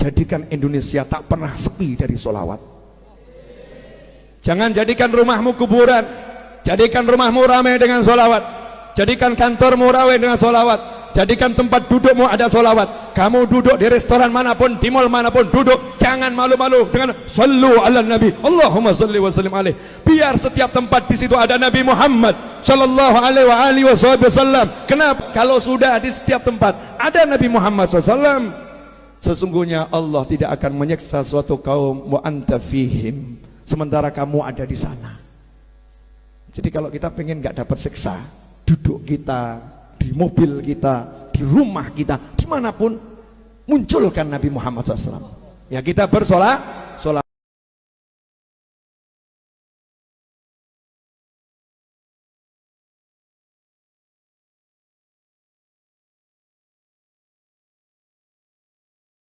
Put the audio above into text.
jadikan Indonesia tak pernah sepi dari solawat jangan jadikan rumahmu kuburan. Jadikan rumahmu ramai dengan solawat jadikan kantormu ramai dengan solawat jadikan tempat dudukmu ada solawat kamu duduk di restoran mana pun di mall mana pun duduk. Jangan malu-malu dengan sallu ala nabi. Allahumma salli wa sallim alaih. Biar setiap tempat di situ ada Nabi Muhammad sallallahu alaihi wasallam kenapa? Kalau sudah di setiap tempat ada Nabi Muhammad sallallahu Sesungguhnya Allah tidak akan menyeksa suatu kaum wa anta fihim sementara kamu ada di sana. Jadi kalau kita pengen nggak dapat siksa, duduk kita di mobil kita, di rumah kita, di mana pun munculkan Nabi Muhammad SAW. Ya kita bersolat,